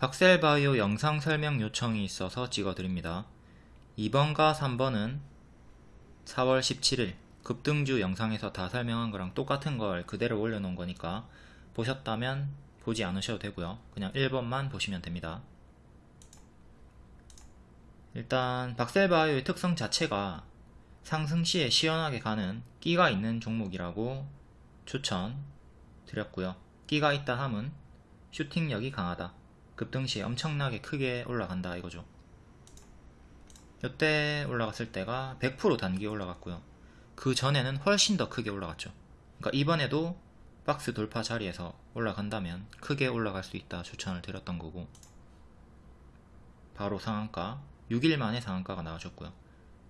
박셀바이오 영상 설명 요청이 있어서 찍어드립니다. 2번과 3번은 4월 17일 급등주 영상에서 다 설명한 거랑 똑같은 걸 그대로 올려놓은 거니까 보셨다면 보지 않으셔도 되고요. 그냥 1번만 보시면 됩니다. 일단 박셀바이오의 특성 자체가 상승 시에 시원하게 가는 끼가 있는 종목이라고 추천 드렸고요. 끼가 있다 함은 슈팅력이 강하다. 급등 시에 엄청나게 크게 올라간다 이거죠. 이때 올라갔을 때가 100% 단기 올라갔고요. 그 전에는 훨씬 더 크게 올라갔죠. 그러니까 이번에도 박스 돌파 자리에서 올라간다면 크게 올라갈 수 있다 추천을 드렸던 거고 바로 상한가 6일 만에 상한가가 나와줬고요.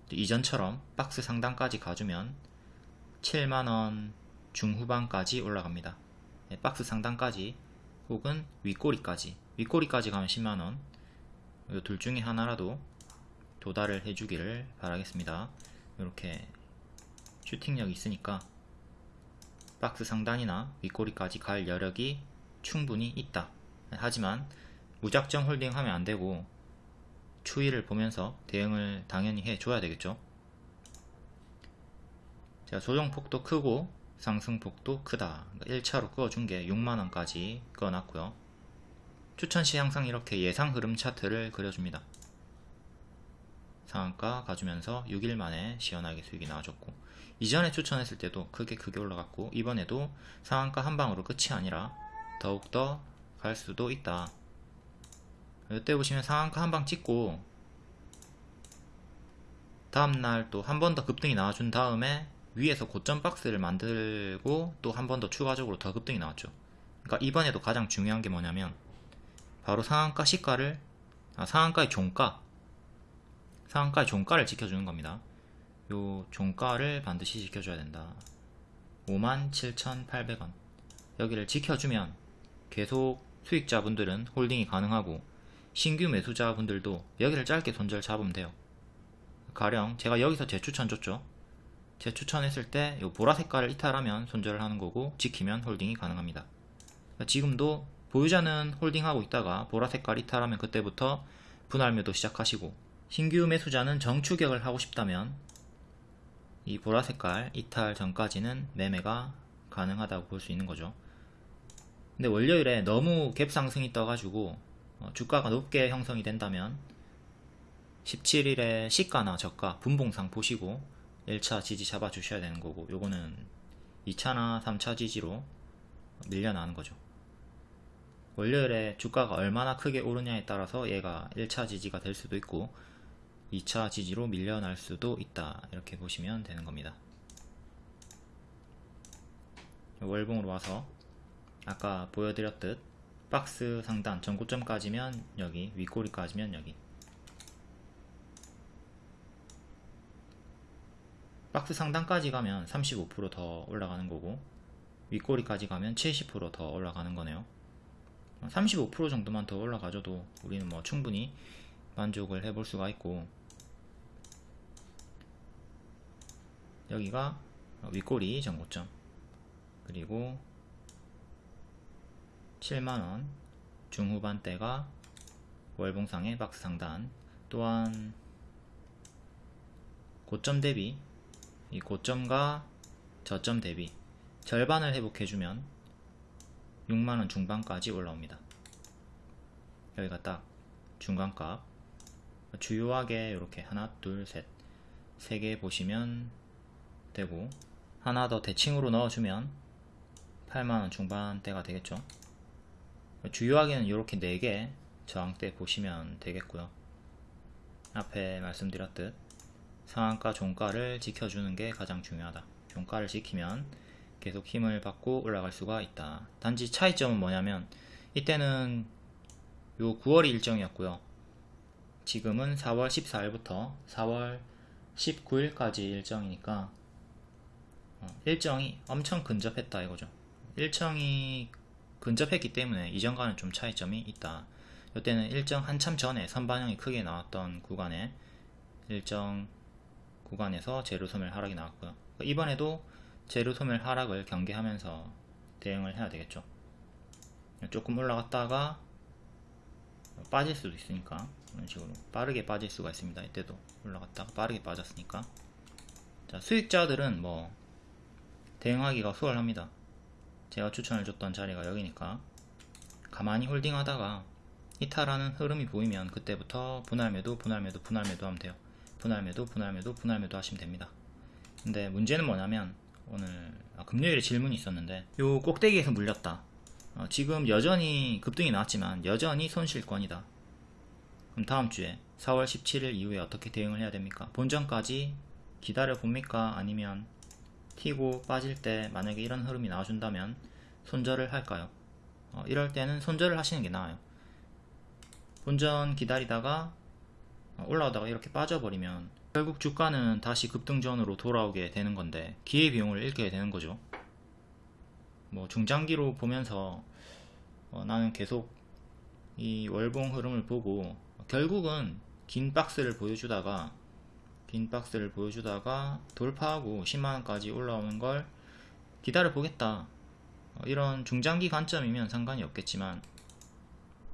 이전처럼 박스 상단까지 가주면 7만원 중후반까지 올라갑니다. 네, 박스 상단까지 혹은 윗꼬리까지 윗꼬리까지 가면 10만원 이 둘 중에 하나라도 도달을 해주기를 바라겠습니다. 이렇게 슈팅력이 있으니까 박스 상단이나 윗꼬리까지 갈 여력이 충분히 있다. 하지만 무작정 홀딩하면 안되고 추이를 보면서 대응을 당연히 해줘야 되겠죠. 자, 조정폭도 크고 상승폭도 크다. 1차로 그어준 게 6만원까지 그어놨고요. 추천시 항상 이렇게 예상 흐름 차트를 그려줍니다. 상한가 가주면서 6일 만에 시원하게 수익이 나와줬고 이전에 추천했을 때도 크게 크게 올라갔고 이번에도 상한가 한 방으로 끝이 아니라 더욱더 갈 수도 있다. 이때 보시면 상한가 한 방 찍고 다음날 또 한 번 더 급등이 나와준 다음에 위에서 고점 박스를 만들고 또 한 번 더 추가적으로 더 급등이 나왔죠. 그러니까 이번에도 가장 중요한 게 뭐냐면 바로 상한가 시가를 아, 상한가의 종가 상한가의 종가를 지켜주는 겁니다. 요 종가를 반드시 지켜줘야 된다. 57,800원 여기를 지켜주면 계속 수익자분들은 홀딩이 가능하고 신규 매수자분들도 여기를 짧게 손절 잡으면 돼요. 가령 제가 여기서 재추천 줬죠. 재추천했을 때요 보라 색깔을 이탈하면 손절을 하는 거고 지키면 홀딩이 가능합니다. 그러니까 지금도 보유자는 홀딩하고 있다가 보라 색깔 이탈하면 그때부터 분할 매도 시작하시고 신규 매수자는 정추격을 하고 싶다면 이 보라 색깔 이탈 전까지는 매매가 가능하다고 볼 수 있는 거죠. 근데 월요일에 너무 갭 상승이 떠가지고 어, 주가가 높게 형성이 된다면 17일에 시가나 저가 분봉상 보시고 1차 지지 잡아 주셔야 되는 거고 요거는 2차나 3차 지지로 밀려나는 거죠. 월요일에 주가가 얼마나 크게 오르냐에 따라서 얘가 1차 지지가 될 수도 있고 2차 지지로 밀려날 수도 있다. 이렇게 보시면 되는 겁니다. 월봉으로 와서 아까 보여드렸듯 박스 상단 전고점까지면 여기 윗꼬리까지면 여기. 박스 상단까지 가면 35%더 올라가는 거고 윗꼬리까지 가면 70%더 올라가는 거네요 35% 정도만 더 올라가줘도 우리는 뭐 충분히 만족을 해볼 수가 있고 여기가 윗꼬리 전고점. 그리고 7만원 중후반대가 월봉상의 박스 상단. 또한 고점 대비 이 고점과 저점 대비 절반을 회복해주면 6만원 중반까지 올라옵니다. 여기가 딱 중간값. 주요하게 이렇게 하나 둘셋 세 개 보시면 되고 하나 더 대칭으로 넣어주면 8만원 중반대가 되겠죠? 주요하게는 이렇게 4개 저항대 보시면 되겠고요. 앞에 말씀드렸듯 상한가 종가를 지켜주는 게 가장 중요하다. 종가를 지키면 계속 힘을 받고 올라갈 수가 있다. 단지 차이점은 뭐냐면 이때는 요 9월 일정이었고요. 지금은 4월 14일부터 4월 19일까지 일정이니까 어, 일정이 엄청 근접했다 이거죠. 일정이 근접했기 때문에 이전과는 좀 차이점이 있다. 이때는 일정 한참 전에 선반영이 크게 나왔던 구간에 일정 구간에서 재료소멸 하락이 나왔고요. 이번에도 재료소멸 하락을 경계하면서 대응을 해야 되겠죠 조금 올라갔다가 빠질 수도 있으니까 이런 식으로 빠르게 빠질 수가 있습니다. 이때도 올라갔다가 빠르게 빠졌으니까 자 수익자들은 뭐 대응하기가 수월합니다. 제가 추천을 줬던 자리가 여기니까 가만히 홀딩하다가 이탈하는 흐름이 보이면 그때부터 분할매도 분할매도 분할매도 하면 돼요. 분할매도 분할매도 분할매도 하시면 됩니다. 근데 문제는 뭐냐면 오늘 아, 금요일에 질문이 있었는데 요 꼭대기에서 물렸다. 어, 지금 여전히 급등이 나왔지만 여전히 손실권이다. 그럼 다음 주에 4월 17일 이후에 어떻게 대응을 해야 됩니까? 본전까지 기다려 봅니까? 아니면 튀고 빠질 때 만약에 이런 흐름이 나와준다면 손절을 할까요? 어, 이럴 때는 손절을 하시는 게 나아요. 본전 기다리다가 어, 올라오다가 이렇게 빠져버리면 결국 주가는 다시 급등전으로 돌아오게 되는 건데 기회비용을 잃게 되는 거죠. 뭐 중장기로 보면서 어, 나는 계속 이 월봉 흐름을 보고 결국은 긴 박스를 보여주다가 긴 박스를 보여주다가 돌파하고 10만원까지 올라오는 걸 기다려 보겠다 어, 이런 중장기 관점이면 상관이 없겠지만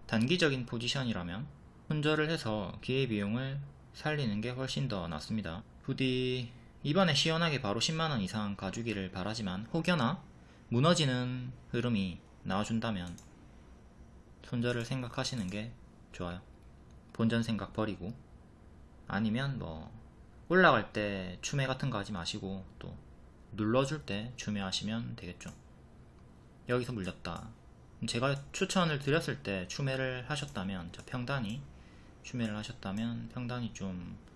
단기적인 포지션이라면 손절을 해서 기회비용을 살리는 게 훨씬 더 낫습니다 부디 이번에 시원하게 바로 10만원 이상 가주기를 바라지만 혹여나 무너지는 흐름이 나와준다면 손절을 생각하시는 게 좋아요. 본전 생각 버리고 아니면 뭐 올라갈 때 추매 같은 거 하지 마시고 또 눌러줄 때 추매하시면 되겠죠. 여기서 물렸다. 제가 추천을 드렸을 때 추매를 하셨다면 저 평단이 추매를 하셨다면 평단이 좀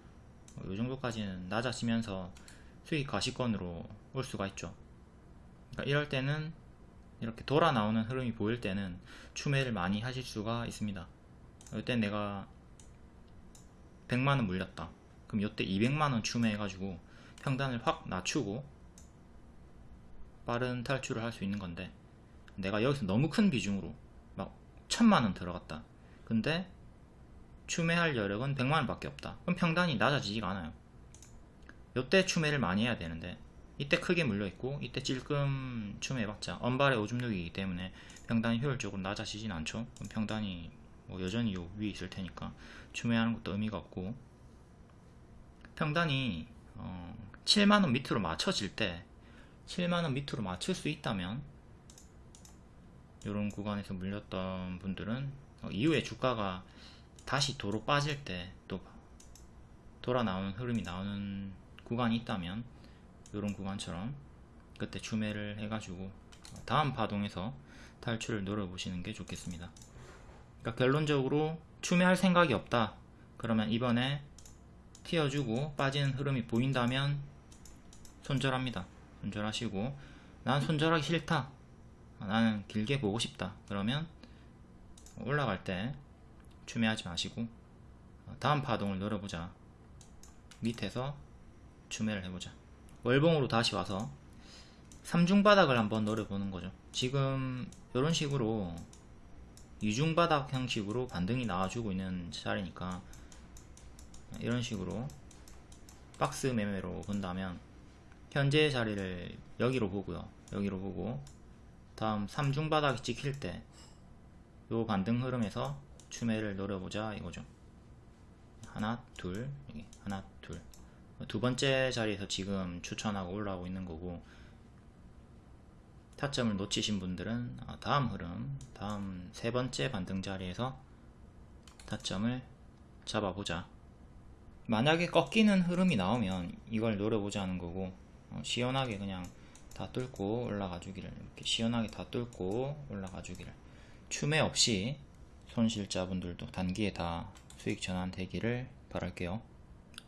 요 정도까지는 낮아지면서 수익 가시권으로 올 수가 있죠. 그러니까 이럴 때는 이렇게 돌아 나오는 흐름이 보일 때는 추매를 많이 하실 수가 있습니다. 이때 내가 100만원 물렸다. 그럼 이때 200만원 추매해가지고 평단을 확 낮추고 빠른 탈출을 할 수 있는 건데 내가 여기서 너무 큰 비중으로 막 천만원 들어갔다. 근데 추매할 여력은 100만원 밖에 없다. 그럼 평단이 낮아지지가 않아요. 이때 추매를 많이 해야 되는데 이때 크게 물려있고 이때 찔끔 춤해봤자 언발의 오줌 누기이기 때문에 평단이 효율적으로 낮아지진 않죠 평단이 뭐 여전히 요 위에 있을 테니까 춤해하는 것도 의미가 없고 평단이 어 7만원 밑으로 맞춰질 때 7만원 밑으로 맞출 수 있다면 이런 구간에서 물렸던 분들은 어 이후에 주가가 다시 도로 빠질 때 또 돌아 나오는 흐름이 나오는 구간이 있다면 이런 구간처럼 그때 추매를 해가지고 다음 파동에서 탈출을 노려보시는 게 좋겠습니다. 그러니까 결론적으로 추매할 생각이 없다. 그러면 이번에 튀어주고 빠지는 흐름이 보인다면 손절합니다. 손절하시고 난 손절하기 싫다. 나는 길게 보고 싶다. 그러면 올라갈 때 추매하지 마시고 다음 파동을 노려보자. 밑에서 추매를 해보자. 월봉으로 다시 와서 삼중바닥을 한번 노려보는 거죠 지금 이런 식으로 이중바닥 형식으로 반등이 나와주고 있는 자리니까 이런 식으로 박스 매매로 본다면 현재 자리를 여기로 보고요 여기로 보고 다음 삼중바닥이 찍힐 때 요 반등 흐름에서 추매를 노려보자 이거죠. 하나 둘 하나 둘 두 번째 자리에서 지금 추천하고 올라오고 있는 거고 타점을 놓치신 분들은 어, 다음 흐름 다음 세 번째 반등 자리에서 타점을 잡아보자. 만약에 꺾이는 흐름이 나오면 이걸 노려보자는 거고 어, 시원하게 그냥 다 뚫고 올라가 주기를 이렇게 시원하게 다 뚫고 올라가 주기를. 추매 없이 손실자분들도 단기에 다 수익 전환되기를 바랄게요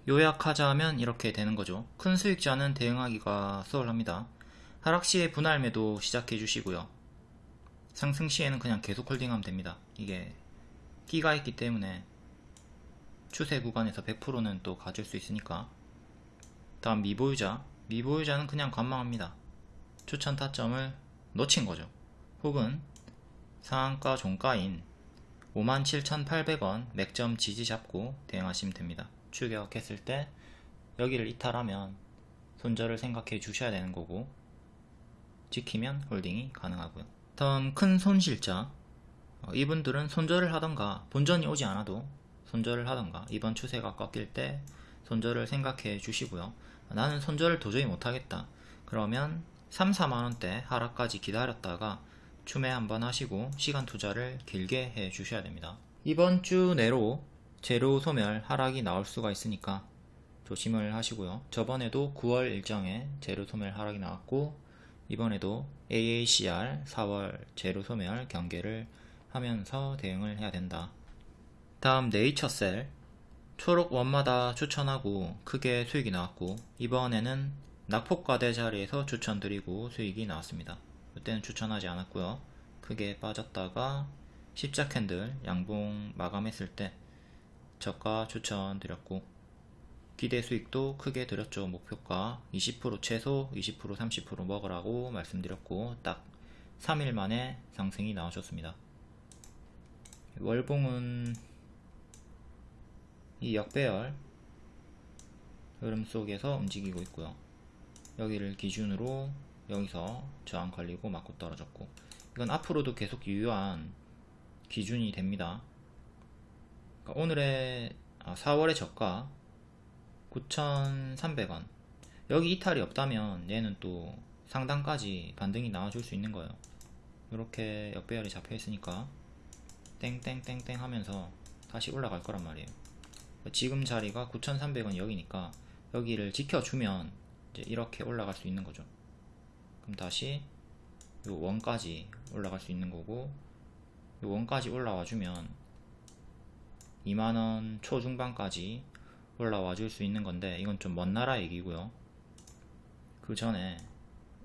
요약하자면 이렇게 되는 거죠. 큰 수익자는 대응하기가 수월합니다. 하락 시에 분할 매도 시작해 주시고요. 상승 시에는 그냥 계속 홀딩하면 됩니다. 이게 끼가 있기 때문에 추세 구간에서 100%는 또 가질 수 있으니까 다음 미보유자 미보유자는 그냥 관망합니다. 추천 타점을 놓친 거죠. 혹은 상한가 종가인 57,800원 맥점 지지 잡고 대응하시면 됩니다. 추격했을 때 여기를 이탈하면 손절을 생각해 주셔야 되는 거고 지키면 홀딩이 가능하고요. 다음 큰 손실자 어, 이분들은 손절을 하던가 본전이 오지 않아도 손절을 하던가 이번 추세가 꺾일 때 손절을 생각해 주시고요. 나는 손절을 도저히 못하겠다. 그러면 3, 4만원대 하락까지 기다렸다가 추매 한번 하시고 시간 투자를 길게 해 주셔야 됩니다. 이번 주 내로 재료 소멸 하락이 나올 수가 있으니까 조심을 하시고요. 저번에도 9월 일정에 재료 소멸 하락이 나왔고 이번에도 AACR 4월 재료 소멸 경계를 하면서 대응을 해야 된다. 다음 네이처셀 초록 원마다 추천하고 크게 수익이 나왔고 이번에는 낙폭과대 자리에서 추천드리고 수익이 나왔습니다. 이때는 추천하지 않았고요. 크게 빠졌다가 십자 캔들 양봉 마감했을 때 저가 추천드렸고 기대 수익도 크게 드렸죠. 목표가 20% 최소 20% 30% 먹으라고 말씀드렸고 딱 3일 만에 상승이 나오셨습니다. 월봉은 이 역배열 흐름 속에서 움직이고 있고요. 여기를 기준으로 여기서 저항 걸리고 맞고 떨어졌고 이건 앞으로도 계속 유효한 기준이 됩니다. 그러니까 오늘의 4월의 아, 저가 9,300원 여기 이탈이 없다면 얘는 또 상단까지 반등이 나와줄 수 있는 거예요. 이렇게 역배열이 잡혀 있으니까 땡땡땡땡 하면서 다시 올라갈 거란 말이에요. 지금 자리가 9,300원 여기니까 여기를 지켜주면 이제 이렇게 올라갈 수 있는 거죠. 그럼 다시 요 원까지 올라갈 수 있는 거고 요 원까지 올라와 주면 2만원 초중반까지 올라와 줄 수 있는 건데 이건 좀 먼 나라 얘기고요. 그 전에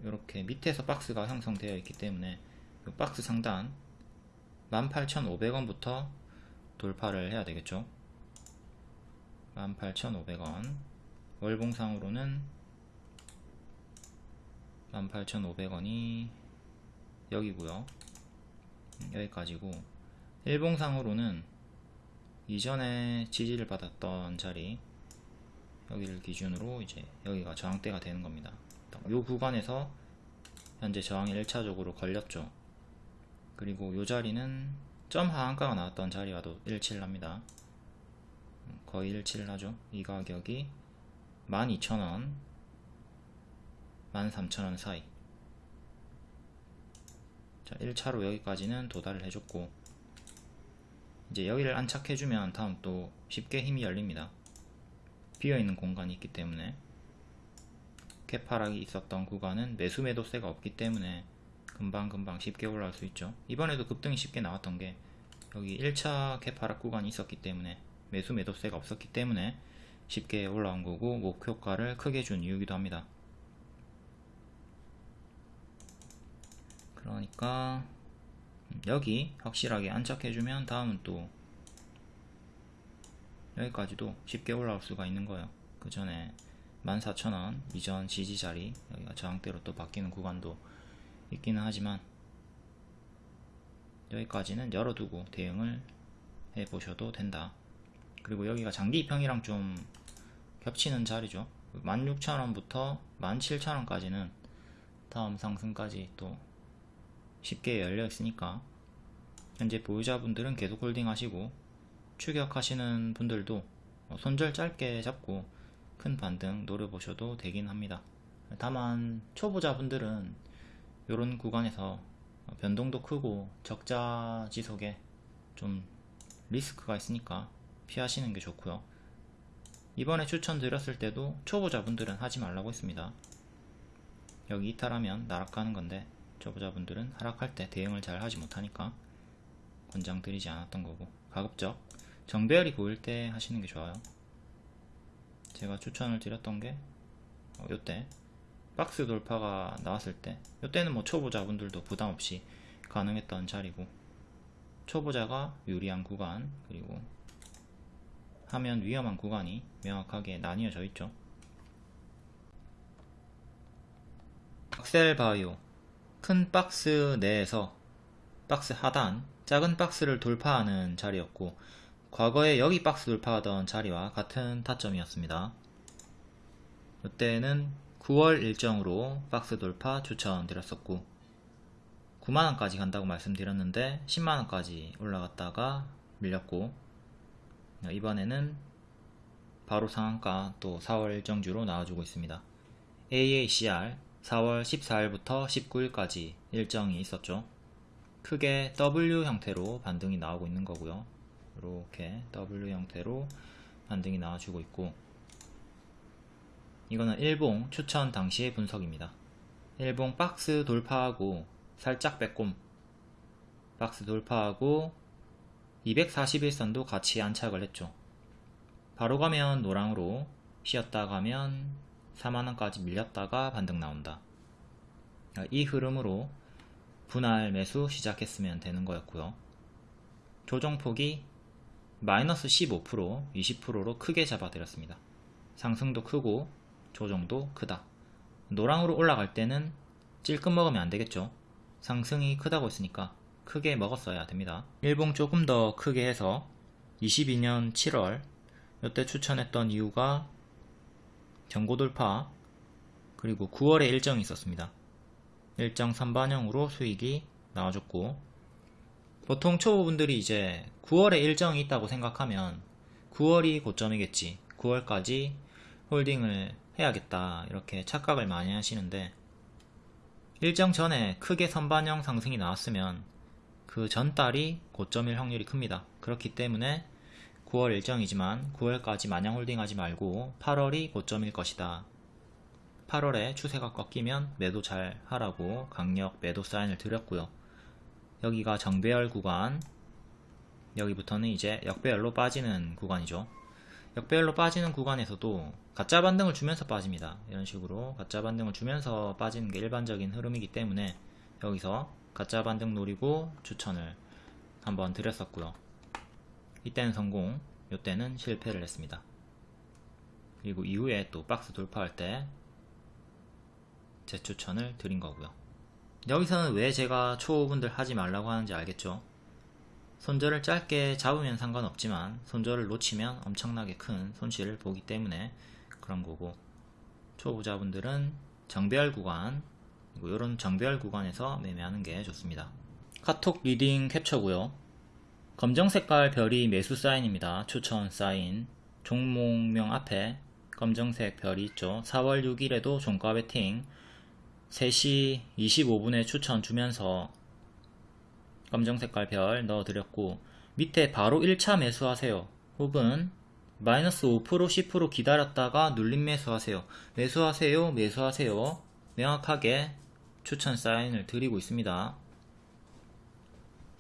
이렇게 밑에서 박스가 형성되어 있기 때문에 이 박스 상단 18,500원부터 돌파를 해야 되겠죠? 18,500원. 월봉상으로는 18,500원이 여기고요. 여기까지고. 일봉상으로는 이전에 지지를 받았던 자리 여기를 기준으로 이제 여기가 저항대가 되는 겁니다. 이 구간에서 현재 저항이 1차적으로 걸렸죠. 그리고 이 자리는 점 하한가가 나왔던 자리와도 일치합니다. 거의 일치를 하죠. 이 가격이 12,000원 13,000원 사이 자 1차로 여기까지는 도달을 해줬고 이제 여기를 안착해주면 다음 또 쉽게 힘이 열립니다. 비어있는 공간이 있기 때문에 개파락이 있었던 구간은 매수 매도세가 없기 때문에 금방금방 쉽게 올라갈 수 있죠. 이번에도 급등이 쉽게 나왔던 게 여기 1차 개파락 구간이 있었기 때문에 매수 매도세가 없었기 때문에 쉽게 올라온 거고 목표가를 크게 준 이유기도 합니다. 그러니까 여기 확실하게 안착해주면 다음은 또 여기까지도 쉽게 올라올 수가 있는 거예요. 그 전에 14,000원 이전 지지 자리 여기가 저항대로 또 바뀌는 구간도 있기는 하지만 여기까지는 열어두고 대응을 해 보셔도 된다. 그리고 여기가 장기 입형이랑 좀 겹치는 자리죠. 16,000원부터 17,000원까지는 다음 상승까지 또 쉽게 열려 있으니까. 현재 보유자분들은 계속 홀딩 하시고 추격하시는 분들도 손절 짧게 잡고 큰 반등 노려보셔도 되긴 합니다. 다만 초보자분들은 이런 구간에서 변동도 크고 적자 지속에 좀 리스크가 있으니까 피하시는 게 좋고요. 이번에 추천드렸을 때도 초보자분들은 하지 말라고 했습니다. 여기 이탈하면 나락가는 건데 초보자분들은 하락할 때 대응을 잘 하지 못하니까 권장드리지 않았던 거고. 가급적 정배열이 보일 때 하시는 게 좋아요. 제가 추천을 드렸던 게 어, 요때 박스 돌파가 나왔을 때 요때는 뭐 초보자분들도 부담 없이 가능했던 자리고 초보자가 유리한 구간 그리고 하면 위험한 구간이 명확하게 나뉘어져 있죠. 악셀바이오 큰 박스 내에서 박스 하단 작은 박스를 돌파하는 자리였고 과거에 여기 박스 돌파하던 자리와 같은 타점이었습니다. 이때는 9월 일정으로 박스 돌파 추천드렸었고 9만원까지 간다고 말씀드렸는데 10만원까지 올라갔다가 밀렸고 이번에는 바로 상한가 또 4월 일정주로 나와주고 있습니다. AACR 4월 14일부터 19일까지 일정이 있었죠. 크게 W 형태로 반등이 나오고 있는 거고요. 이렇게 W 형태로 반등이 나와주고 있고 이거는 일봉 추천 당시의 분석입니다. 일봉 박스 돌파하고 살짝 빼꼼 박스 돌파하고 241선도 같이 안착을 했죠. 바로 가면 노랑으로 쉬었다 가면 4만원까지 밀렸다가 반등 나온다. 이 흐름으로 분할 매수 시작했으면 되는 거였고요. 조정폭이 마이너스 15% 20%로 크게 잡아드렸습니다. 상승도 크고 조정도 크다. 노랑으로 올라갈 때는 찔끔 먹으면 안되겠죠. 상승이 크다고 했으니까 크게 먹었어야 됩니다. 일봉 조금 더 크게 해서 22년 7월 이때 추천했던 이유가 경고 돌파 그리고 9월에 일정이 있었습니다. 일정 선반영으로 수익이 나와줬고 보통 초보분들이 이제 9월에 일정이 있다고 생각하면 9월이 고점이겠지 9월까지 홀딩을 해야겠다 이렇게 착각을 많이 하시는데 일정 전에 크게 선반영 상승이 나왔으면 그 전달이 고점일 확률이 큽니다. 그렇기 때문에 9월 일정이지만 9월까지 마냥 홀딩하지 말고 8월이 고점일 것이다. 8월에 추세가 꺾이면 매도 잘 하라고 강력 매도 사인을 드렸고요. 여기가 정배열 구간 여기부터는 이제 역배열로 빠지는 구간이죠. 역배열로 빠지는 구간에서도 가짜 반등을 주면서 빠집니다. 이런 식으로 가짜 반등을 주면서 빠지는 게 일반적인 흐름이기 때문에 여기서 가짜 반등 노리고 추천을 한번 드렸었고요. 이때는 성공, 이때는 실패를 했습니다. 그리고 이후에 또 박스 돌파할 때 재추천을 드린 거고요. 여기서는 왜 제가 초보분들 하지 말라고 하는지 알겠죠? 손절을 짧게 잡으면 상관없지만 손절을 놓치면 엄청나게 큰 손실을 보기 때문에 그런 거고 초보자분들은 정배열 구간 이런 정배열 구간에서 매매하는 게 좋습니다. 카톡 리딩 캡처고요. 검정 색깔 별이 매수 사인입니다. 추천 사인 종목명 앞에 검정색 별이 있죠. 4월 6일에도 종가 베팅 3시 25분에 추천 주면서 검정 색깔 별 넣어드렸고 밑에 바로 1차 매수하세요. 혹은 마이너스 5% 10% 기다렸다가 눌림 매수하세요. 매수하세요. 매수하세요. 명확하게 추천 사인을 드리고 있습니다.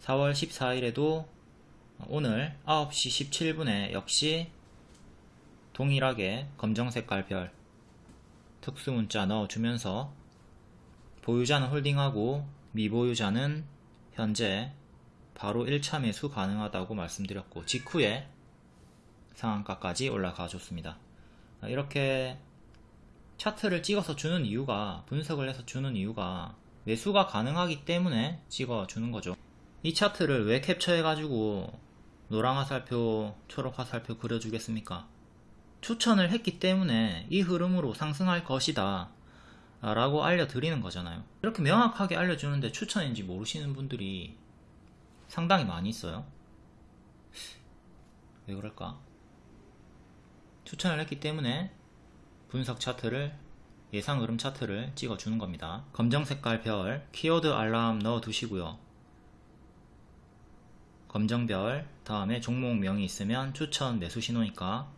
4월 14일에도 오늘 9시 17분에 역시 동일하게 검정 색깔 별 특수 문자 넣어주면서 보유자는 홀딩하고 미보유자는 현재 바로 1차 매수 가능하다고 말씀드렸고 직후에 상한가까지 올라가 줬습니다. 이렇게 차트를 찍어서 주는 이유가 분석을 해서 주는 이유가 매수가 가능하기 때문에 찍어 주는 거죠. 이 차트를 왜 캡처해 가지고 노랑 화살표, 초록 화살표 그려주겠습니까? 추천을 했기 때문에 이 흐름으로 상승할 것이다. 라고 알려드리는 거잖아요. 이렇게 명확하게 알려주는데 추천인지 모르시는 분들이 상당히 많이 있어요. 왜 그럴까? 추천을 했기 때문에 분석 차트를 예상 흐름 차트를 찍어주는 겁니다. 검정 색깔 별 키워드 알람 넣어 두시고요 검정별 다음에 종목명이 있으면 추천 매수 신호니까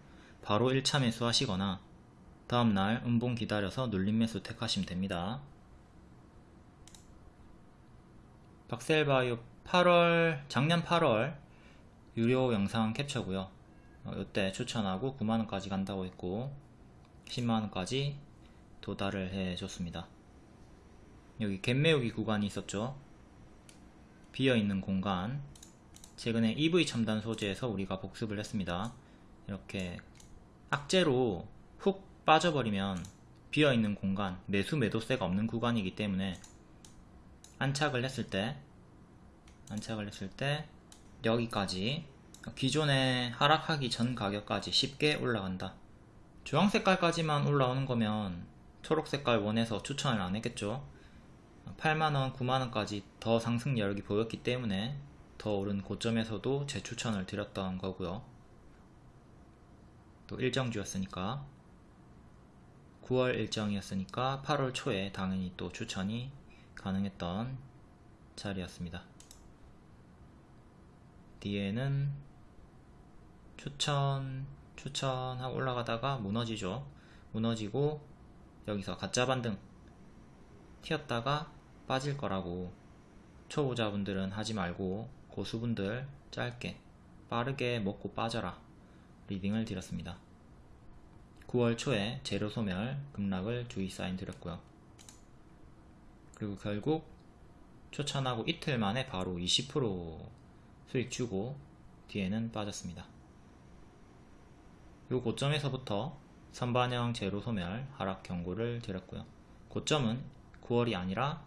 바로 1차 매수 하시거나 다음날 음봉 기다려서 눌림 매수 택하시면 됩니다. 박셀바이오 8월 작년 8월 유료 영상 캡처고요. 어, 이때 추천하고 9만원까지 간다고 했고 10만원까지 도달을 해줬습니다. 여기 갭매우기 구간이 있었죠. 비어있는 공간 최근에 EV 첨단 소재에서 우리가 복습을 했습니다. 이렇게 악재로 훅 빠져버리면 비어있는 공간, 매수 매도세가 없는 구간이기 때문에 안착을 했을 때 안착을 했을 때 여기까지 기존에 하락하기 전 가격까지 쉽게 올라간다 주황 색깔까지만 올라오는 거면 초록 색깔 원해서 추천을 안 했겠죠 8만원, 9만원까지 더 상승 여력이 보였기 때문에 더 오른 고점에서도 재추천을 드렸던 거고요. 또 일정주였으니까 9월 일정이었으니까 8월 초에 당연히 또 추천이 가능했던 자리였습니다. 뒤에는 추천 추천하고 올라가다가 무너지죠. 무너지고 여기서 가짜 반등 튀었다가 빠질 거라고 초보자분들은 하지 말고 고수분들 짧게 빠르게 먹고 빠져라 리딩을 드렸습니다. 9월 초에 재료 소멸 급락을 주의 사인 드렸고요. 그리고 결국 추천하고 이틀 만에 바로 20% 수익 주고 뒤에는 빠졌습니다. 요 고점에서부터 선반영 제로 소멸 하락 경고를 드렸고요. 고점은 9월이 아니라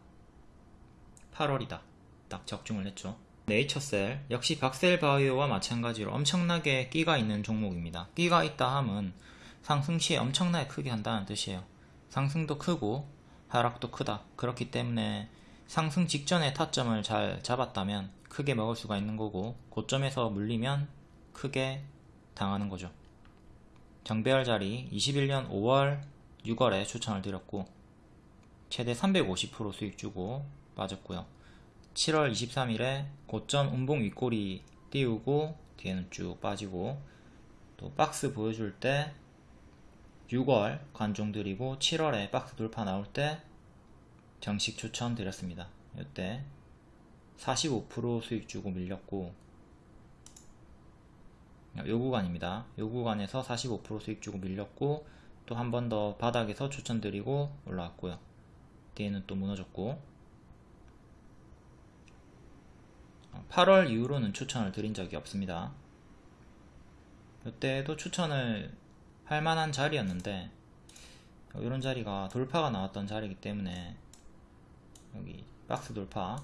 8월이다. 딱 적중을 했죠. 네이처셀 역시 박셀바이오와 마찬가지로 엄청나게 끼가 있는 종목입니다. 끼가 있다 함은 상승 시에 엄청나게 크게 한다는 뜻이에요. 상승도 크고 하락도 크다. 그렇기 때문에 상승 직전에 타점을 잘 잡았다면 크게 먹을 수가 있는 거고 고점에서 물리면 크게 당하는 거죠. 정배열 자리 21년 5월 6월에 추천을 드렸고 최대 350% 수익 주고 빠졌고요. 7월 23일에 고점 음봉 윗꼬리 띄우고 뒤에는 쭉 빠지고 또 박스 보여줄 때 6월 관종 드리고 7월에 박스 돌파 나올 때 정식 추천 드렸습니다. 이때 45% 수익 주고 밀렸고 요 구간입니다. 요 구간에서 45% 수익 주고 밀렸고 또 한 번 더 바닥에서 추천드리고 올라왔고요. 뒤에는 또 무너졌고 8월 이후로는 추천을 드린 적이 없습니다. 이때도 추천을 할 만한 자리였는데 이런 자리가 돌파가 나왔던 자리이기 때문에 여기 박스 돌파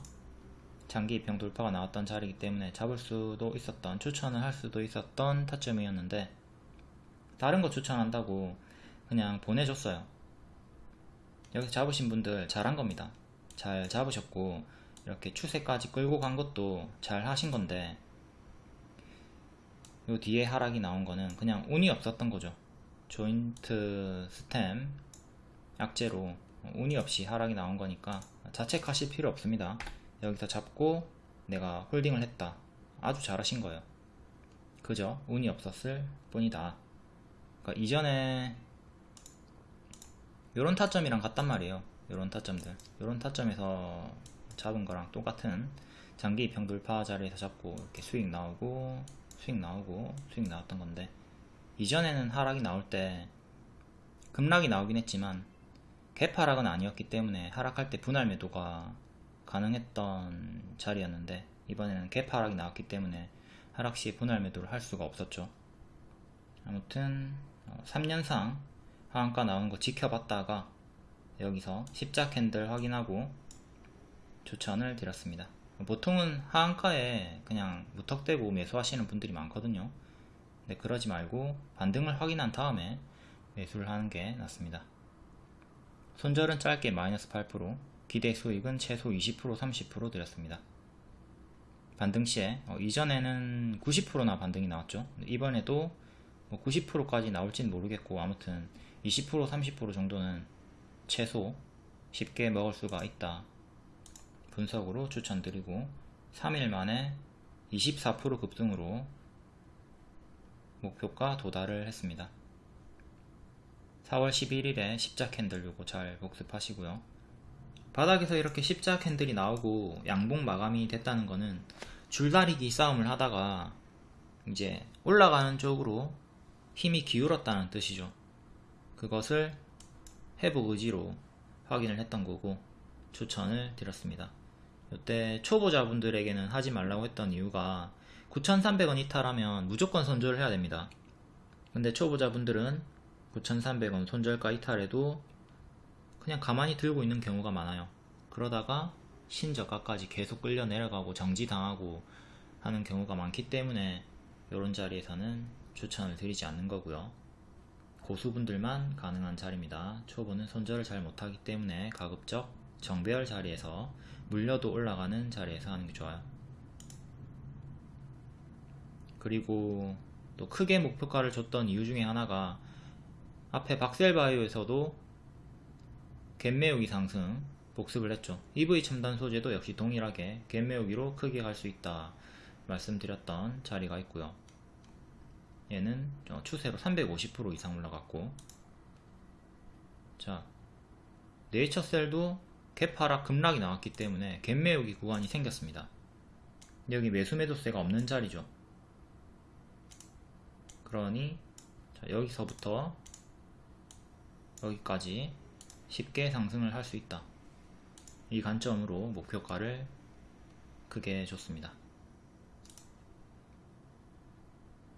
장기 입형 돌파가 나왔던 자리이기 때문에 잡을 수도 있었던 추천을 할 수도 있었던 타점이었는데 다른 거 추천한다고 그냥 보내줬어요 여기서 잡으신 분들 잘한 겁니다 잘 잡으셨고 이렇게 추세까지 끌고 간 것도 잘 하신 건데 요 뒤에 하락이 나온 거는 그냥 운이 없었던 거죠. 조인트 스템 약재로 운이 없이 하락이 나온 거니까 자책하실 필요 없습니다. 여기서 잡고 내가 홀딩을 했다. 아주 잘하신 거예요. 그죠? 운이 없었을 뿐이다. 그러니까 이전에 요런 타점이랑 같단 말이에요. 요런 타점들. 요런 타점에서 잡은 거랑 똑같은 장기 입형 돌파 자리에서 잡고 이렇게 수익 나오고 수익 나오고 수익 나왔던 건데 이전에는 하락이 나올 때 급락이 나오긴 했지만 갭 하락은 아니었기 때문에 하락할 때 분할 매도가 가능했던 자리였는데 이번에는 갭 하락이 나왔기 때문에 하락 시 분할 매도를 할 수가 없었죠. 아무튼 3년상 하한가 나오는 거 지켜봤다가 여기서 십자 캔들 확인하고 추천을 드렸습니다. 보통은 하한가에 그냥 무턱대고 매수하시는 분들이 많거든요. 근데 그러지 말고 반등을 확인한 다음에 매수를 하는 게 낫습니다. 손절은 짧게 마이너스 8%, 기대 수익은 최소 20% 30% 드렸습니다. 반등 시에 어, 이전에는 90%나 반등이 나왔죠. 이번에도 뭐 90%까지 나올진 모르겠고 아무튼 20% 30% 정도는 최소 쉽게 먹을 수가 있다. 분석으로 추천드리고 3일 만에 24% 급등으로 목표가 도달을 했습니다. 4월 11일에 십자 캔들 요거 잘 복습하시고요. 바닥에서 이렇게 십자 캔들이 나오고 양봉 마감이 됐다는 거는 줄다리기 싸움을 하다가 이제 올라가는 쪽으로 힘이 기울었다는 뜻이죠. 그것을 회복 의지로 확인을 했던 거고 추천을 드렸습니다. 이때 초보자분들에게는 하지 말라고 했던 이유가 9,300원 이탈하면 무조건 손절을 해야 됩니다. 근데 초보자분들은 9,300원 손절가 이탈해도 그냥 가만히 들고 있는 경우가 많아요. 그러다가 신저가까지 계속 끌려 내려가고 정지당하고 하는 경우가 많기 때문에 이런 자리에서는 추천을 드리지 않는 거고요. 고수분들만 가능한 자리입니다. 초보는 손절을 잘 못하기 때문에 가급적 정배열 자리에서 물려도 올라가는 자리에서 하는 게 좋아요. 그리고 또 크게 목표가를 줬던 이유 중에 하나가 앞에 박셀바이오에서도 갭매우기 상승 복습을 했죠. EV 첨단 소재도 역시 동일하게 갭매우기로 크게 갈 수 있다 말씀드렸던 자리가 있고요. 얘는 어, 추세로 350% 이상 올라갔고 자 네이처셀도 갭 하락 급락이 나왔기 때문에 갭매우기 구간이 생겼습니다. 여기 매수 매도세가 없는 자리죠. 그러니 자, 여기서부터 여기까지 쉽게 상승을 할 수 있다. 이 관점으로 목표가를 크게 줬습니다.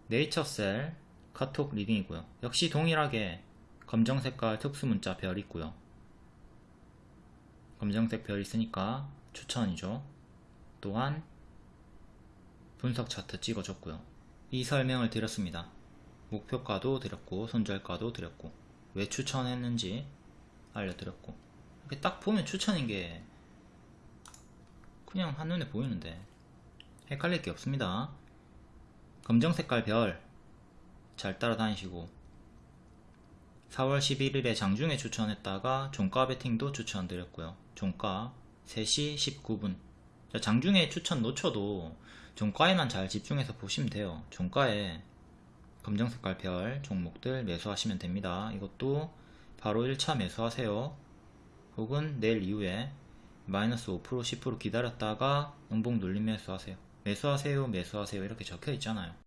네이처셀 카톡 리딩이고요. 역시 동일하게 검정 색깔 특수 문자 별 있고요. 검정색 별 있으니까 추천이죠. 또한 분석 차트 찍어줬고요. 이 설명을 드렸습니다. 목표가도 드렸고 손절가도 드렸고 왜 추천했는지 알려드렸고 딱 보면 추천인 게 그냥 한눈에 보이는데 헷갈릴 게 없습니다. 검정 색깔 별 잘 따라다니시고 4월 11일에 장중에 추천했다가 종가 베팅도 추천드렸고요. 종가 3시 19분 장중에 추천 놓쳐도 종가에만 잘 집중해서 보시면 돼요. 종가에 검정 색깔 별 종목들 매수하시면 됩니다. 이것도 바로 1차 매수하세요. 혹은 내일 이후에 마이너스 5% 10% 기다렸다가 음봉 눌림 매수하세요. 매수하세요 매수하세요 이렇게 적혀 있잖아요.